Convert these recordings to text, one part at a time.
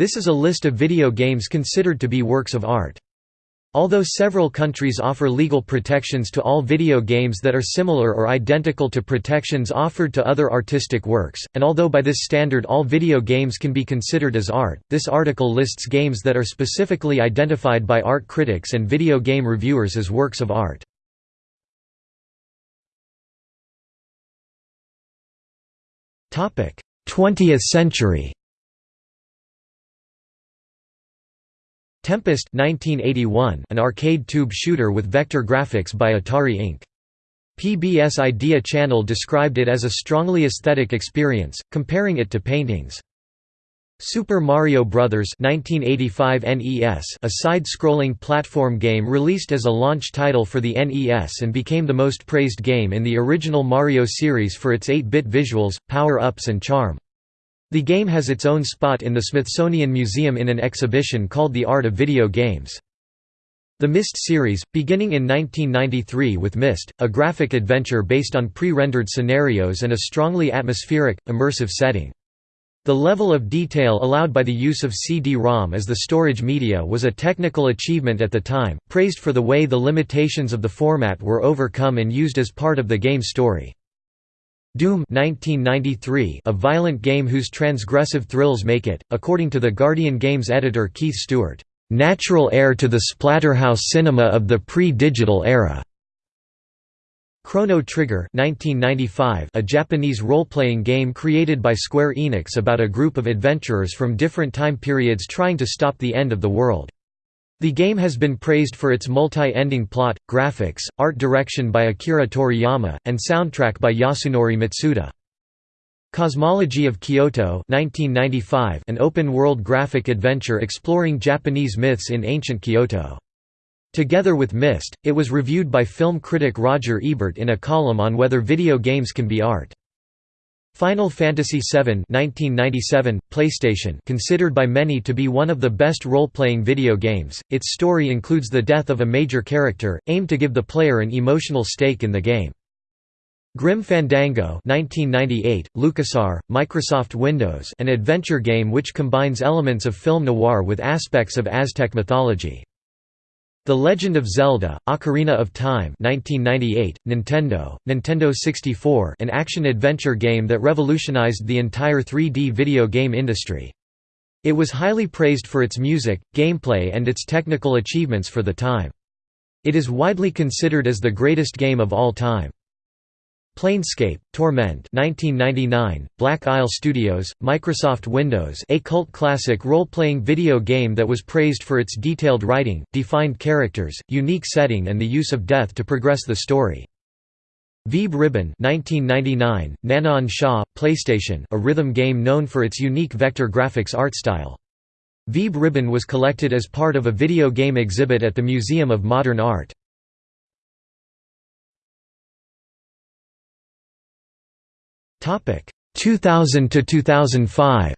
This is a list of video games considered to be works of art. Although several countries offer legal protections to all video games that are similar or identical to protections offered to other artistic works, and although by this standard all video games can be considered as art, this article lists games that are specifically identified by art critics and video game reviewers as works of art. Topic: 20th century. Tempest 1981, an arcade tube shooter with vector graphics by Atari Inc. PBS Idea Channel described it as a strongly aesthetic experience, comparing it to paintings. Super Mario Bros. 1985 NES, a side-scrolling platform game released as a launch title for the NES and became the most praised game in the original Mario series for its 8-bit visuals, power-ups and charm. The game has its own spot in the Smithsonian Museum in an exhibition called The Art of Video Games. The Myst series, beginning in 1993 with Myst, a graphic adventure based on pre-rendered scenarios and a strongly atmospheric, immersive setting. The level of detail allowed by the use of CD-ROM as the storage media was a technical achievement at the time, praised for the way the limitations of the format were overcome and used as part of the game story. Doom 1993, a violent game whose transgressive thrills make it, according to the Guardian Games editor Keith Stewart, "...natural heir to the splatterhouse cinema of the pre-digital era." Chrono Trigger 1995, a Japanese role-playing game created by Square Enix about a group of adventurers from different time periods trying to stop the end of the world. The game has been praised for its multi-ending plot, graphics, art direction by Akira Toriyama, and soundtrack by Yasunori Mitsuda. Cosmology of Kyoto 1995, an open-world graphic adventure exploring Japanese myths in ancient Kyoto. Together with Myst, it was reviewed by film critic Roger Ebert in a column on whether video games can be art. Final Fantasy VII 1997, PlayStation considered by many to be one of the best role-playing video games, its story includes the death of a major character, aimed to give the player an emotional stake in the game. Grim Fandango 1998, LucasArts, Microsoft Windows an adventure game which combines elements of film noir with aspects of Aztec mythology. The Legend of Zelda: Ocarina of Time 1998, Nintendo, Nintendo 64 an action-adventure game that revolutionized the entire 3D video game industry. It was highly praised for its music, gameplay and its technical achievements for the time. It is widely considered as the greatest game of all time. Planescape, Torment 1999, Black Isle Studios, Microsoft Windows a cult classic role-playing video game that was praised for its detailed writing, defined characters, unique setting and the use of death to progress the story. Vib-Ribbon 1999, NanaOn-Sha, PlayStation a rhythm game known for its unique vector graphics art style. Vib-Ribbon was collected as part of a video game exhibit at the Museum of Modern Art. 2000 to 2005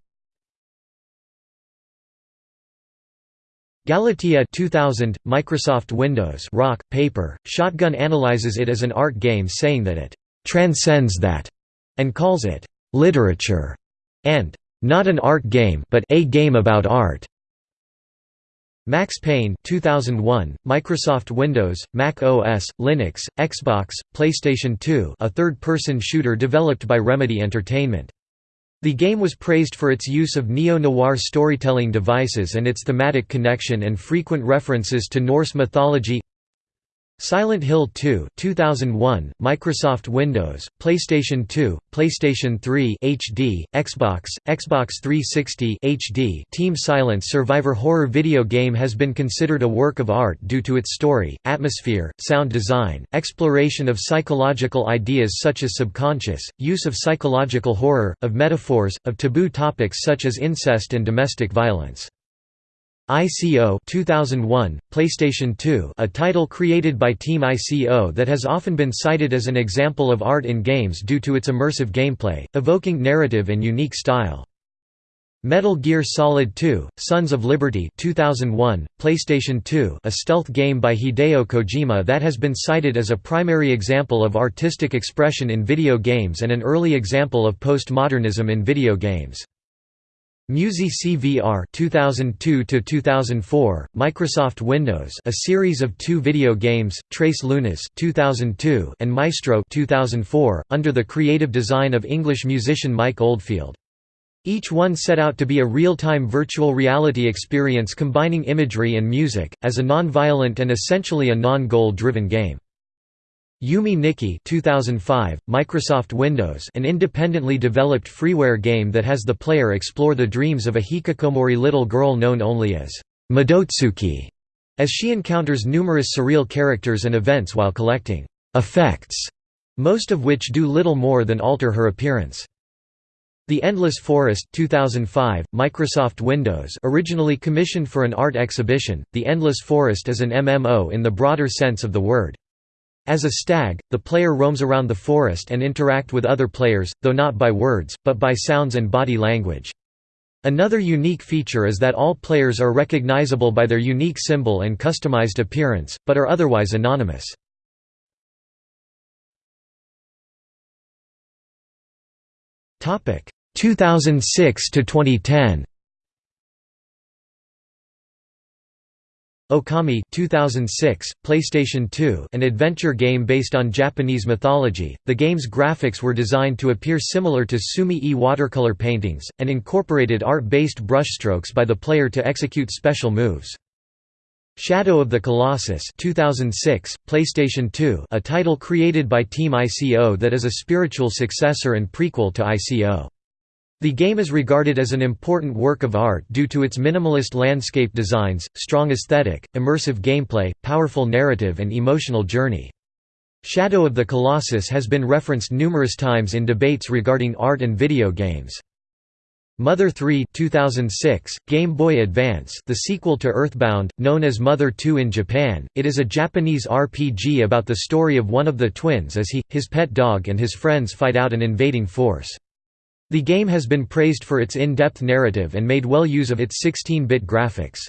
Galatea 2000, Microsoft Windows Rock, Paper, Shotgun analyzes it as an art game saying that it «transcends that» and calls it «literature» and «not an art game but a game about art». Max Payne 2001, Microsoft Windows, Mac OS, Linux, Xbox, PlayStation 2 a third-person shooter developed by Remedy Entertainment. The game was praised for its use of neo-noir storytelling devices and its thematic connection and frequent references to Norse mythology Silent Hill 2 2001, Microsoft Windows, PlayStation 2, PlayStation 3 HD, Xbox, Xbox 360 HD Team Silent survivor horror video game has been considered a work of art due to its story, atmosphere, sound design, exploration of psychological ideas such as subconscious, use of psychological horror, of metaphors, of taboo topics such as incest and domestic violence. ICO 2001, PlayStation 2 a title created by Team ICO that has often been cited as an example of art in games due to its immersive gameplay, evoking narrative and unique style. Metal Gear Solid 2, Sons of Liberty 2001, PlayStation 2 a stealth game by Hideo Kojima that has been cited as a primary example of artistic expression in video games and an early example of postmodernism in video games. Musi CVR 2002 to 2004, Microsoft Windows, a series of two video games, Tres Lunas 2002 and Maestro 2004, under the creative design of English musician Mike Oldfield. Each one set out to be a real-time virtual reality experience combining imagery and music, as a non-violent and essentially a non-goal driven game. Yume Nikki 2005, Microsoft Windows an independently developed freeware game that has the player explore the dreams of a hikikomori little girl known only as Madotsuki, as she encounters numerous surreal characters and events while collecting effects, most of which do little more than alter her appearance. The Endless Forest 2005, Microsoft Windows originally commissioned for an art exhibition, The Endless Forest is an MMO in the broader sense of the word. As a stag, the player roams around the forest and interact with other players, though not by words, but by sounds and body language. Another unique feature is that all players are recognizable by their unique symbol and customized appearance, but are otherwise anonymous. Topic 2006 to 2010. Okami 2006, PlayStation 2 an adventure game based on Japanese mythology. The game's graphics were designed to appear similar to Sumi-e watercolor paintings, and incorporated art-based brushstrokes by the player to execute special moves. Shadow of the Colossus 2006, PlayStation 2 a title created by Team ICO that is a spiritual successor and prequel to ICO. The game is regarded as an important work of art due to its minimalist landscape designs, strong aesthetic, immersive gameplay, powerful narrative and emotional journey. Shadow of the Colossus has been referenced numerous times in debates regarding art and video games. Mother 3 2006, Game Boy Advance the sequel to Earthbound, known as Mother 2 in Japan, it is a Japanese RPG about the story of one of the twins as he, his pet dog and his friends fight out an invading force. The game has been praised for its in-depth narrative and made well use of its 16-bit graphics.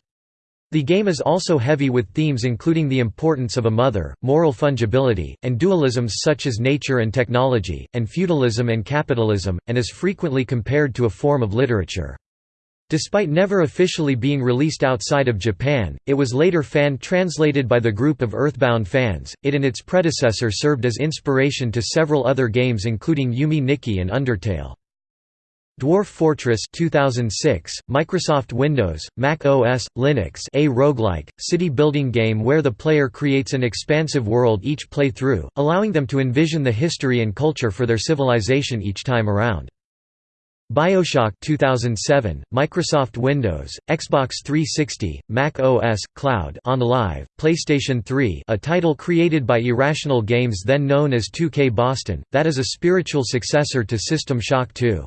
The game is also heavy with themes including the importance of a mother, moral fungibility, and dualisms such as nature and technology, and feudalism and capitalism, and is frequently compared to a form of literature. Despite never officially being released outside of Japan, it was later fan-translated by the group of Earthbound fans. It and its predecessor served as inspiration to several other games including Yume Nikki and Undertale. Dwarf Fortress 2006, Microsoft Windows, Mac OS, Linux a roguelike, city-building game where the player creates an expansive world each playthrough, allowing them to envision the history and culture for their civilization each time around. BioShock 2007, Microsoft Windows, Xbox 360, Mac OS, Cloud OnLive, PlayStation 3 a title created by Irrational Games then known as 2K Boston, that is a spiritual successor to System Shock 2.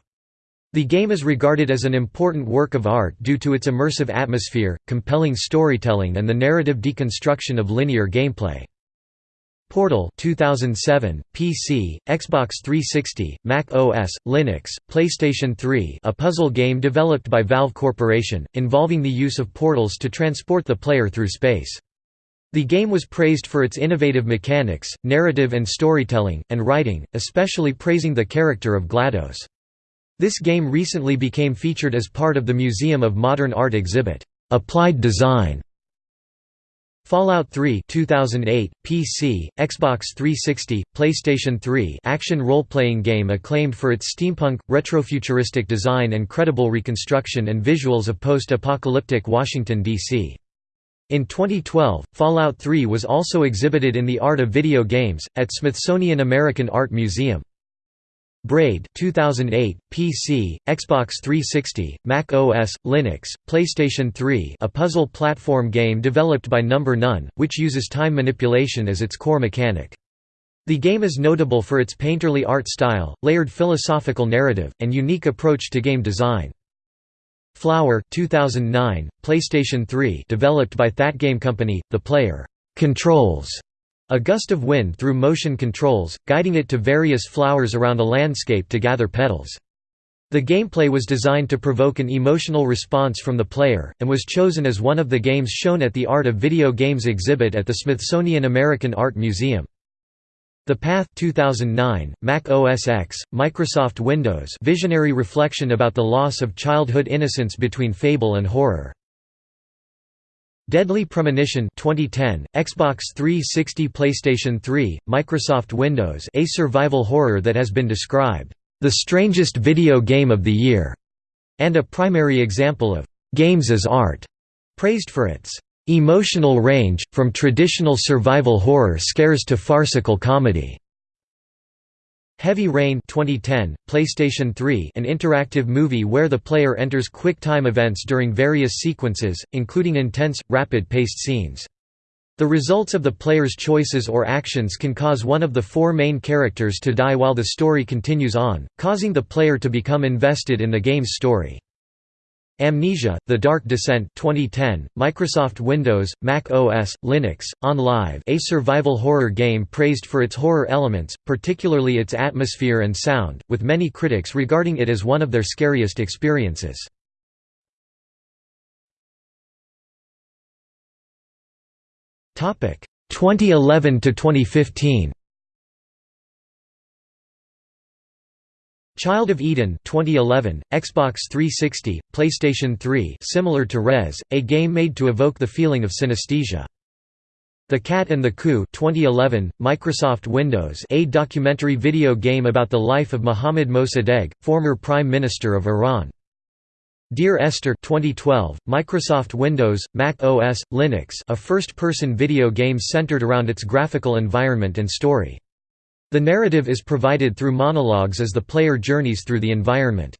The game is regarded as an important work of art due to its immersive atmosphere, compelling storytelling and the narrative deconstruction of linear gameplay. Portal 2007, PC, Xbox 360, Mac OS, Linux, PlayStation 3 a puzzle game developed by Valve Corporation, involving the use of portals to transport the player through space. The game was praised for its innovative mechanics, narrative and storytelling, and writing, especially praising the character of GLaDOS. This game recently became featured as part of the Museum of Modern Art exhibit, "'Applied Design' Fallout 3 2008, PC, Xbox 360, PlayStation 3 action role-playing game acclaimed for its steampunk, retrofuturistic design and credible reconstruction and visuals of post-apocalyptic Washington, D.C. In 2012, Fallout 3 was also exhibited in the Art of Video Games, at Smithsonian American Art Museum. Braid 2008, PC, Xbox 360, Mac OS, Linux, PlayStation 3 a puzzle platform game developed by Number None, which uses time manipulation as its core mechanic. The game is notable for its painterly art style, layered philosophical narrative, and unique approach to game design. Flower 2009, PlayStation 3 developed by Thatgamecompany, the player controls a gust of wind through motion controls, guiding it to various flowers around a landscape to gather petals. The gameplay was designed to provoke an emotional response from the player, and was chosen as one of the games shown at the Art of Video Games exhibit at the Smithsonian American Art Museum. The Path 2009, Mac OS X, Microsoft Windows visionary reflection about the loss of childhood innocence between fable and horror. Deadly Premonition 2010, Xbox 360 PlayStation 3, Microsoft Windows a survival horror that has been described, "...the strangest video game of the year", and a primary example of "...games as art", praised for its "...emotional range, from traditional survival horror scares to farcical comedy." Heavy Rain 2010, PlayStation 3 an interactive movie where the player enters quick-time events during various sequences, including intense, rapid-paced scenes. The results of the player's choices or actions can cause one of the four main characters to die while the story continues on, causing the player to become invested in the game's story. Amnesia: The Dark Descent 2010, Microsoft Windows, Mac OS, Linux, OnLive. a survival horror game praised for its horror elements, particularly its atmosphere and sound, with many critics regarding it as one of their scariest experiences. Topic 2011 to 2015. Child of Eden 2011, Xbox 360, PlayStation 3 similar to Rez, a game made to evoke the feeling of synesthesia. The Cat and the Coup 2011, Microsoft Windows a documentary video game about the life of Mohammad Mossadegh, former Prime Minister of Iran. Dear Esther 2012, Microsoft Windows, Mac OS, Linux a first-person video game centered around its graphical environment and story. The narrative is provided through monologues as the player journeys through the environment.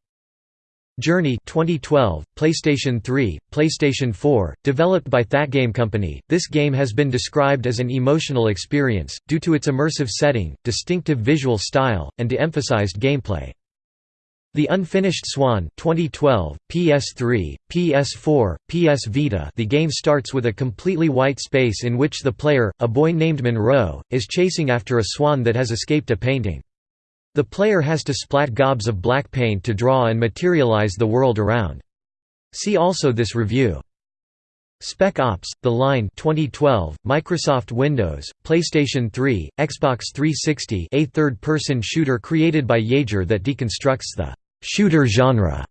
Journey 2012, PlayStation 3, PlayStation 4, developed by Thatgamecompany, this game has been described as an emotional experience, due to its immersive setting, distinctive visual style, and de-emphasized gameplay. The Unfinished Swan 2012, PS3, PS4, PS Vita The game starts with a completely white space in which the player, a boy named Monroe, is chasing after a swan that has escaped a painting. The player has to splat gobs of black paint to draw and materialize the world around. See also this review. Spec Ops: The Line 2012, Microsoft Windows, PlayStation 3, Xbox 360 a third-person shooter created by Yager that deconstructs the «shooter genre».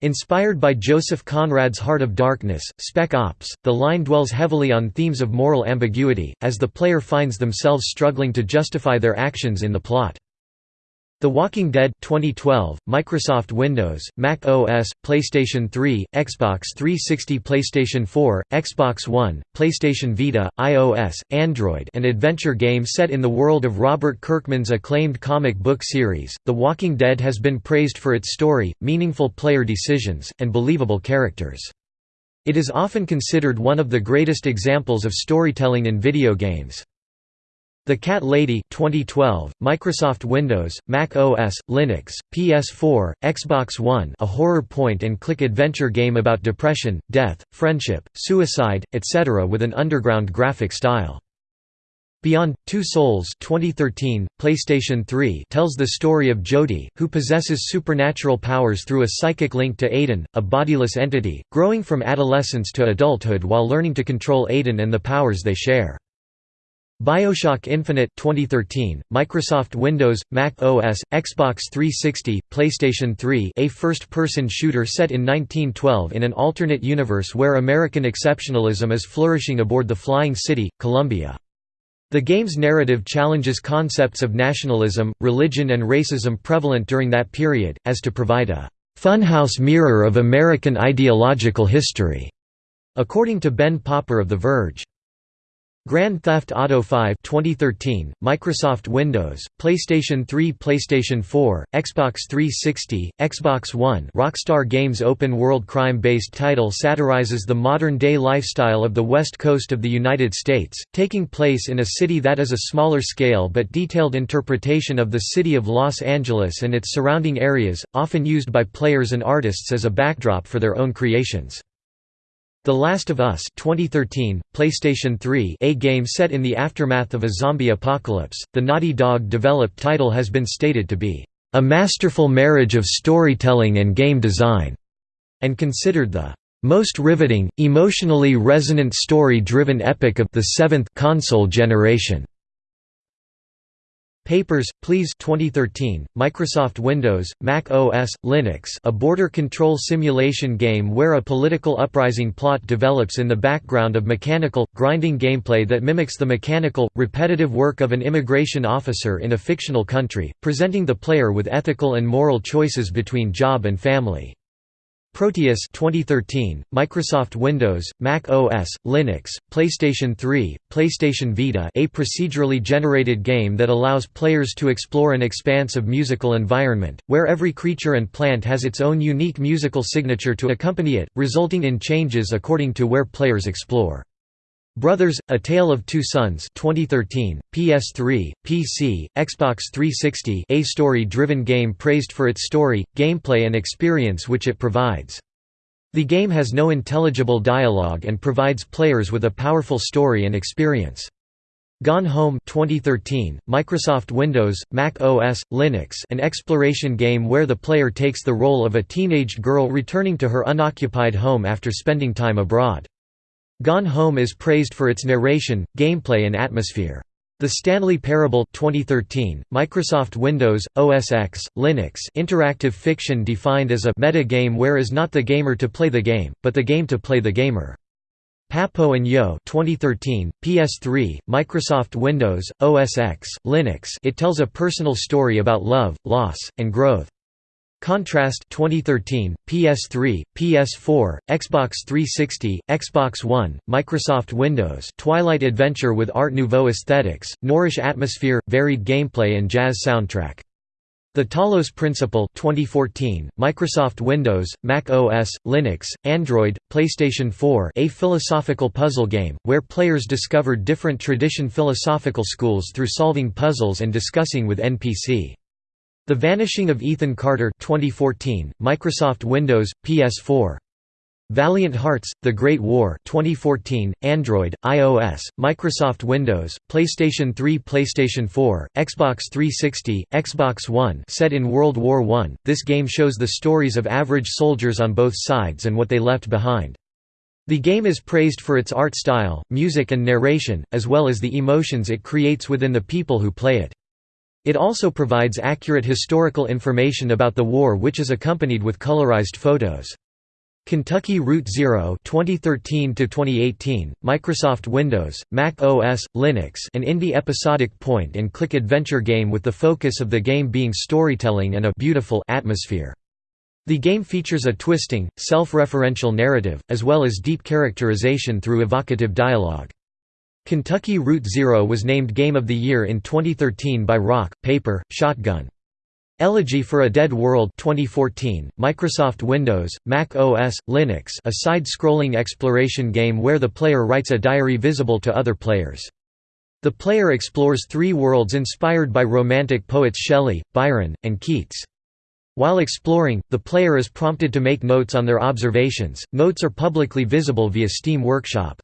Inspired by Joseph Conrad's Heart of Darkness, Spec Ops, the line dwells heavily on themes of moral ambiguity, as the player finds themselves struggling to justify their actions in the plot. The Walking Dead 2012, Microsoft Windows, Mac OS, PlayStation 3, Xbox 360 PlayStation 4, Xbox One, PlayStation Vita, iOS, Android an adventure game set in the world of Robert Kirkman's acclaimed comic book series. The Walking Dead has been praised for its story, meaningful player decisions, and believable characters. It is often considered one of the greatest examples of storytelling in video games. The Cat Lady 2012, Microsoft Windows, Mac OS, Linux, PS4, Xbox One a horror point-and-click adventure game about depression, death, friendship, suicide, etc. with an underground graphic style. Beyond Two Souls 2013, PlayStation 3 tells the story of Jodie, who possesses supernatural powers through a psychic link to Aiden, a bodiless entity, growing from adolescence to adulthood while learning to control Aiden and the powers they share. BioShock Infinite 2013, Microsoft Windows, Mac OS, Xbox 360, PlayStation 3 a first-person shooter set in 1912 in an alternate universe where American exceptionalism is flourishing aboard the Flying City, Columbia. The game's narrative challenges concepts of nationalism, religion and racism prevalent during that period, as to provide a «funhouse mirror of American ideological history», according to Ben Popper of The Verge. Grand Theft Auto 5 2013, Microsoft Windows, PlayStation 3 PlayStation 4, Xbox 360, Xbox One Rockstar Games open-world crime-based title satirizes the modern-day lifestyle of the west coast of the United States, taking place in a city that is a smaller scale but detailed interpretation of the city of Los Angeles and its surrounding areas, often used by players and artists as a backdrop for their own creations. The Last of Us 2013, PlayStation 3 a game set in the aftermath of a zombie apocalypse, the Naughty Dog-developed title has been stated to be, "...a masterful marriage of storytelling and game design", and considered the most riveting, emotionally resonant story-driven epic of the seventh console generation. Papers, Please 2013, Microsoft Windows, Mac OS, Linux a border control simulation game where a political uprising plot develops in the background of mechanical, grinding gameplay that mimics the mechanical, repetitive work of an immigration officer in a fictional country, presenting the player with ethical and moral choices between job and family. Proteus 2013, Microsoft Windows, Mac OS, Linux, PlayStation 3, PlayStation Vita a procedurally generated game that allows players to explore an expansive musical environment, where every creature and plant has its own unique musical signature to accompany it, resulting in changes according to where players explore. Brothers: A Tale of Two Sons 2013, PS3, PC, Xbox 360 a story-driven game praised for its story, gameplay and experience which it provides. The game has no intelligible dialogue and provides players with a powerful story and experience. Gone Home 2013, Microsoft Windows, Mac OS, Linux an exploration game where the player takes the role of a teenaged girl returning to her unoccupied home after spending time abroad. Gone Home is praised for its narration, gameplay and atmosphere. The Stanley Parable 2013, Microsoft Windows, OS X, Linux interactive fiction defined as a meta game where is not the gamer to play the game, but the game to play the gamer. Papo and Yo 2013, PS3, Microsoft Windows, OS X, Linux it tells a personal story about love, loss, and growth. Contrast 2013, PS3, PS4, Xbox 360, Xbox One, Microsoft Windows Twilight Adventure with Art Nouveau aesthetics, Noirish atmosphere, varied gameplay and jazz soundtrack. The Talos Principle 2014, Microsoft Windows, Mac OS, Linux, Android, PlayStation 4 a philosophical puzzle game, where players discovered different tradition philosophical schools through solving puzzles and discussing with NPC. The Vanishing of Ethan Carter 2014, Microsoft Windows, PS4. Valiant Hearts: The Great War 2014, Android, iOS, Microsoft Windows, PlayStation 3, PlayStation 4, Xbox 360, Xbox One. Set in World War I, this game shows the stories of average soldiers on both sides and what they left behind. The game is praised for its art style, music and narration, as well as the emotions it creates within the people who play it. It also provides accurate historical information about the war which is accompanied with colorized photos. Kentucky Route Zero 2013 2018, Microsoft Windows, Mac OS, Linux an indie episodic point-and-click adventure game with the focus of the game being storytelling and a «beautiful» atmosphere. The game features a twisting, self-referential narrative, as well as deep characterization through evocative dialogue. Kentucky Route Zero was named Game of the Year in 2013 by Rock, Paper, Shotgun. Elegy for a Dead World 2014, Microsoft Windows, Mac OS, Linux a side-scrolling exploration game where the player writes a diary visible to other players. The player explores three worlds inspired by Romantic poets Shelley, Byron, and Keats. While exploring, the player is prompted to make notes on their observations. Notes are publicly visible via Steam Workshop.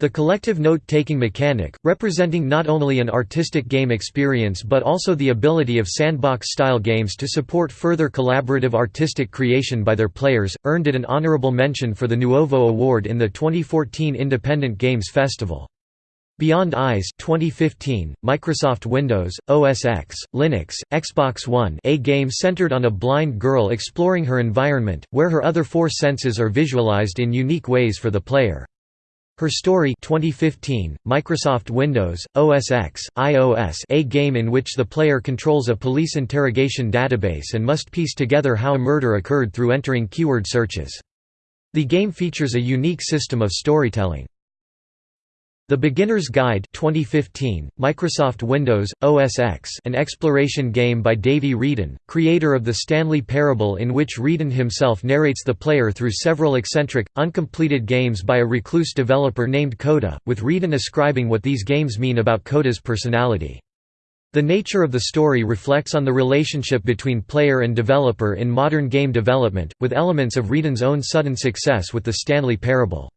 The collective note-taking mechanic, representing not only an artistic game experience but also the ability of sandbox-style games to support further collaborative artistic creation by their players, earned it an honorable mention for the Nuovo Award in the 2014 Independent Games Festival. Beyond Eyes 2015, Microsoft Windows, OS X, Linux, Xbox One a game centered on a blind girl exploring her environment, where her other four senses are visualized in unique ways for the player. Her Story 2015, Microsoft Windows, OS X, iOS a game in which the player controls a police interrogation database and must piece together how a murder occurred through entering keyword searches. The game features a unique system of storytelling. The Beginner's Guide 2015, Microsoft Windows, OS X an exploration game by Davey Wreden, creator of the Stanley Parable in which Wreden himself narrates the player through several eccentric, uncompleted games by a recluse developer named Coda, with Wreden ascribing what these games mean about Coda's personality. The nature of the story reflects on the relationship between player and developer in modern game development, with elements of Wreden's own sudden success with the Stanley Parable.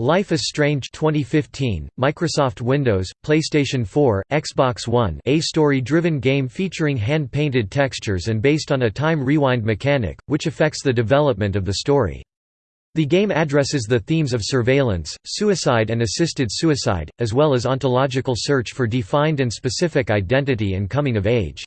Life is Strange 2015, Microsoft Windows, PlayStation 4, Xbox One a story-driven game featuring hand-painted textures and based on a time rewind mechanic, which affects the development of the story. The game addresses the themes of surveillance, suicide and assisted suicide, as well as ontological search for defined and specific identity and coming of age.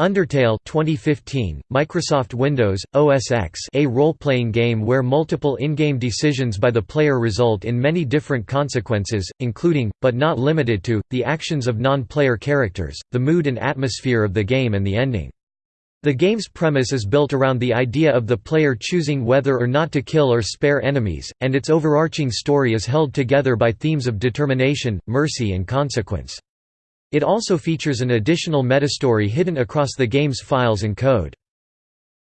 Undertale 2015, Microsoft Windows, OS X a role-playing game where multiple in-game decisions by the player result in many different consequences, including, but not limited to, the actions of non-player characters, the mood and atmosphere of the game and the ending. The game's premise is built around the idea of the player choosing whether or not to kill or spare enemies, and its overarching story is held together by themes of determination, mercy and consequence. It also features an additional metastory hidden across the game's files and code.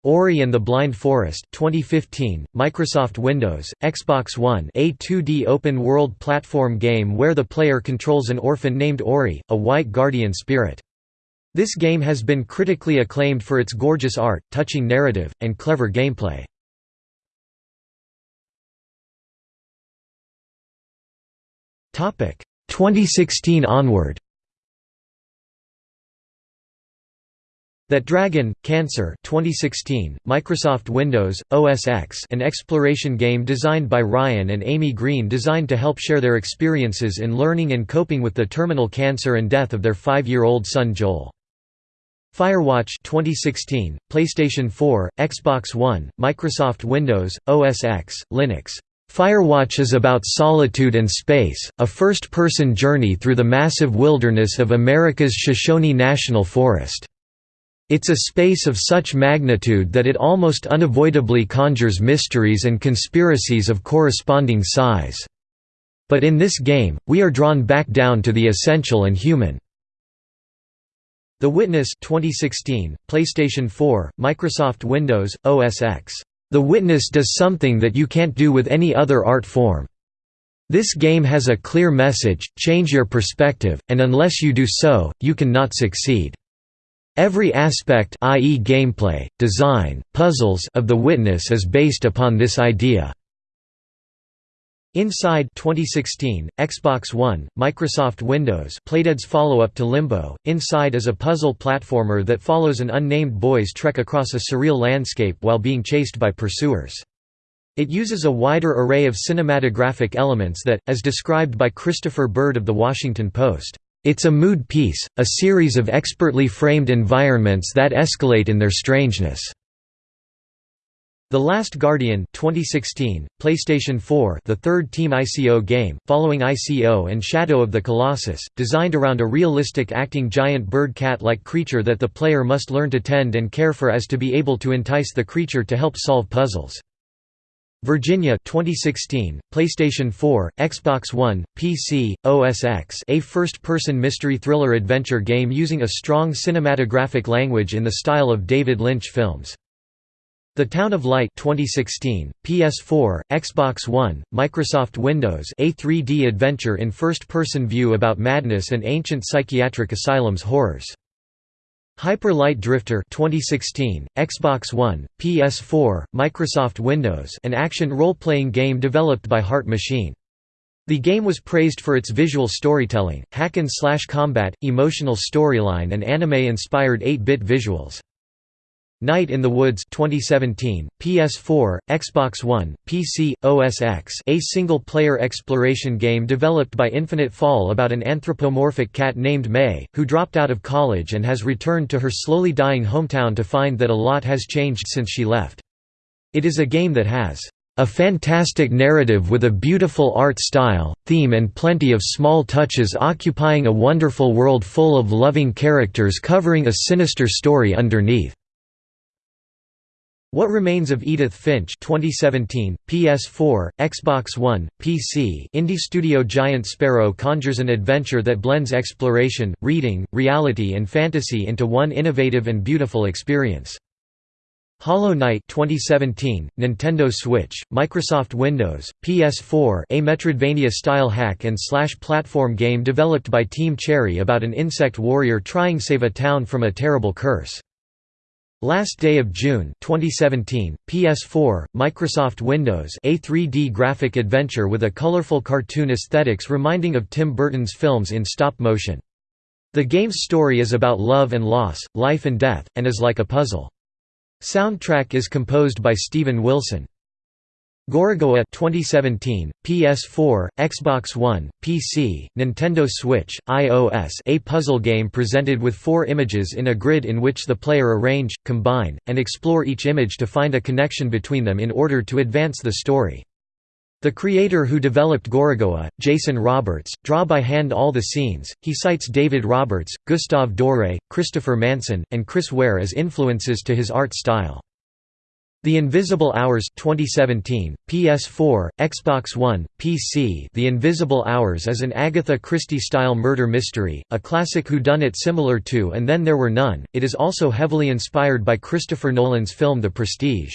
Ori and the Blind Forest 2015, Microsoft Windows, Xbox One a 2D open-world platform game where the player controls an orphan named Ori, a white guardian spirit. This game has been critically acclaimed for its gorgeous art, touching narrative, and clever gameplay. Topic 2016 onward. That Dragon, Cancer 2016, Microsoft Windows, OS X an exploration game designed by Ryan and Amy Green designed to help share their experiences in learning and coping with the terminal cancer and death of their five-year-old son Joel. Firewatch 2016, PlayStation 4, Xbox One, Microsoft Windows, OS X, Linux. Firewatch is about solitude and space, a first-person journey through the massive wilderness of America's Shoshone National Forest. It's a space of such magnitude that it almost unavoidably conjures mysteries and conspiracies of corresponding size. But in this game, we are drawn back down to the essential and human. The Witness 2016, PlayStation 4, Microsoft Windows, OS X. The Witness does something that you can't do with any other art form. This game has a clear message, change your perspective, and unless you do so, you cannot succeed. Every aspect i.e. gameplay, design, puzzles of The Witness is based upon this idea. Inside 2016, Xbox One, Microsoft Windows Playdead's follow-up to Limbo, Inside is a puzzle platformer that follows an unnamed boy's trek across a surreal landscape while being chased by pursuers. It uses a wider array of cinematographic elements that, as described by Christopher Bird of The Washington Post, "...it's a mood piece, a series of expertly framed environments that escalate in their strangeness." The Last Guardian 2016, PlayStation 4 the third Team ICO game, following ICO and Shadow of the Colossus, designed around a realistic acting giant bird cat-like creature that the player must learn to tend and care for as to be able to entice the creature to help solve puzzles. Virginia 2016, PlayStation 4, Xbox One, PC, OS X a first-person mystery thriller adventure game using a strong cinematographic language in the style of David Lynch films. The Town of Light 2016, PS4, Xbox One, Microsoft Windows a 3D adventure in first-person view about madness and ancient psychiatric asylums horrors. Hyper Light Drifter 2016, Xbox One, PS4, Microsoft Windows an action role-playing game developed by Heart Machine. The game was praised for its visual storytelling, hack-and-slash combat, emotional storyline and anime-inspired 8-bit visuals. Night in the Woods 2017, PS4, Xbox One, PC, OS X a single-player exploration game developed by Infinite Fall about an anthropomorphic cat named May, who dropped out of college and has returned to her slowly dying hometown to find that a lot has changed since she left. It is a game that has a fantastic narrative with a beautiful art style, theme and plenty of small touches occupying a wonderful world full of loving characters covering a sinister story underneath. What Remains of Edith Finch 2017, PS4, Xbox One, PC Indie studio Giant Sparrow conjures an adventure that blends exploration, reading, reality and fantasy into one innovative and beautiful experience. Hollow Knight 2017, Nintendo Switch, Microsoft Windows, PS4 a Metroidvania-style hack and slash platform game developed by Team Cherry about an insect warrior trying to save a town from a terrible curse. Last Day of June 2017, PS4, Microsoft Windows a 3D graphic adventure with a colorful cartoon aesthetics reminding of Tim Burton's films in stop motion. The game's story is about love and loss, life and death, and is like a puzzle. Soundtrack is composed by Steven Wilson. Gorogoa 2017, PS4, Xbox One, PC, Nintendo Switch, iOS a puzzle game presented with four images in a grid in which the player arrange, combine, and explore each image to find a connection between them in order to advance the story. The creator who developed Gorogoa, Jason Roberts, draw by hand all the scenes. He cites David Roberts, Gustave Doré, Christopher Manson, and Chris Ware as influences to his art style. The Invisible Hours 2017, PS4, Xbox One, PC The Invisible Hours is an Agatha Christie-style murder mystery, a classic whodunit similar to And Then There Were None. It is also heavily inspired by Christopher Nolan's film The Prestige.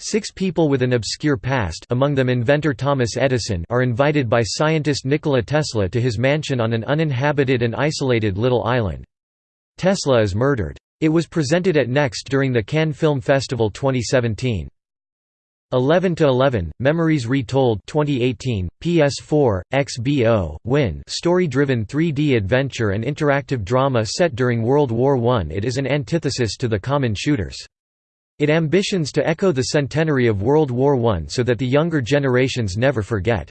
Six people with an obscure past among them inventor Thomas Edison are invited by scientist Nikola Tesla to his mansion on an uninhabited and isolated little island. Tesla is murdered. It was presented at Next during the Cannes Film Festival 2017. 11 to 11 Memories Retold 2018 PS4 XBO Win. Story-driven 3D adventure and interactive drama set during World War I it is an antithesis to the common shooters. It ambitions to echo the centenary of World War I so that the younger generations never forget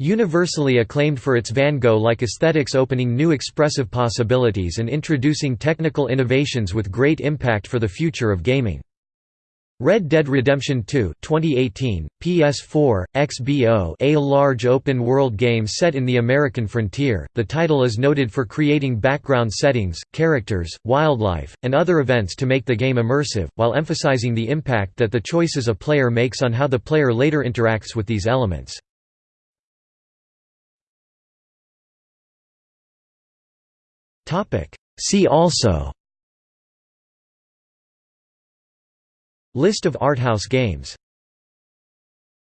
Universally acclaimed for its Van Gogh-like aesthetics opening new expressive possibilities and introducing technical innovations with great impact for the future of gaming. Red Dead Redemption 2 2018, PS4, XBO a large open-world game set in the American frontier, the title is noted for creating background settings, characters, wildlife, and other events to make the game immersive, while emphasizing the impact that the choices a player makes on how the player later interacts with these elements. See also. List of arthouse games